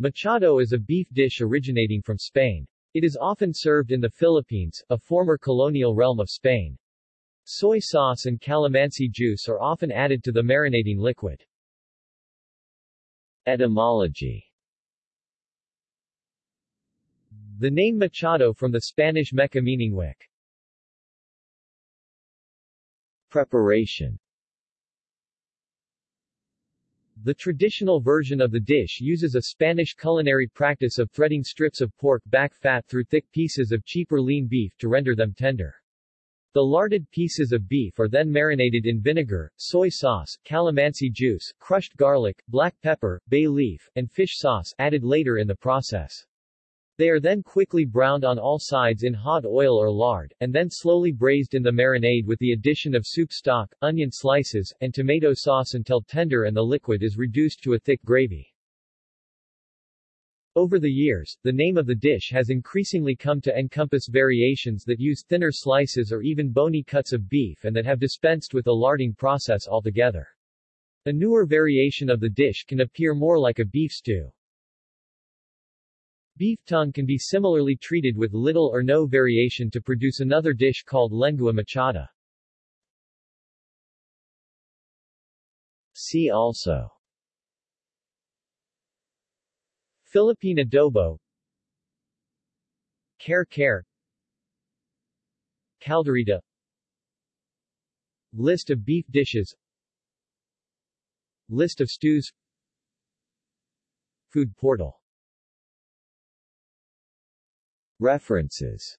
Mechado is a beef dish originating from Spain. It is often served in the Philippines, a former colonial realm of Spain. Soy sauce and calamansi juice are often added to the marinating liquid. Etymology The name Mechado from the Spanish mecha meaning wick. Preparation the traditional version of the dish uses a Spanish culinary practice of threading strips of pork back fat through thick pieces of cheaper lean beef to render them tender. The larded pieces of beef are then marinated in vinegar, soy sauce, calamansi juice, crushed garlic, black pepper, bay leaf, and fish sauce added later in the process. They are then quickly browned on all sides in hot oil or lard, and then slowly braised in the marinade with the addition of soup stock, onion slices, and tomato sauce until tender and the liquid is reduced to a thick gravy. Over the years, the name of the dish has increasingly come to encompass variations that use thinner slices or even bony cuts of beef and that have dispensed with the larding process altogether. A newer variation of the dish can appear more like a beef stew. Beef tongue can be similarly treated with little or no variation to produce another dish called lengua mechada. See also. Philippine adobo. Kare kare Caldereta List of beef dishes. List of stews. Food portal References